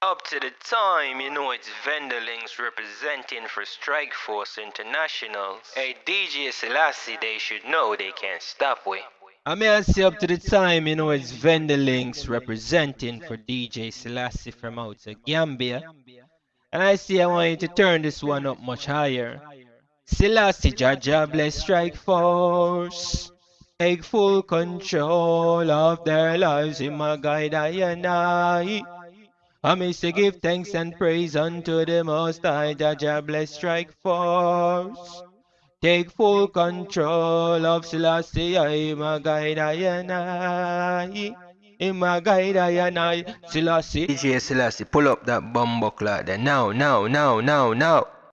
Up to the time, you know it's Venderlings representing for Strike Force International. Hey, DJ Selassie, they should know they can't stop we. I may I say up to the time, you know, it's Venderlings representing for DJ Selassie from out of Gambia. And I see I want you to turn this one up much higher. Selassie Jah Jah bless Strike Force. Take full control of their lives in my guide I and I. I may say give thanks and praise unto the Most High Jah Jah bless Strike Force. Take full control of Selassie, my guide I and I. In my guide I and I, Selassie. DJ Selassie, pull up that bumbuckler there now, now, now, now, now.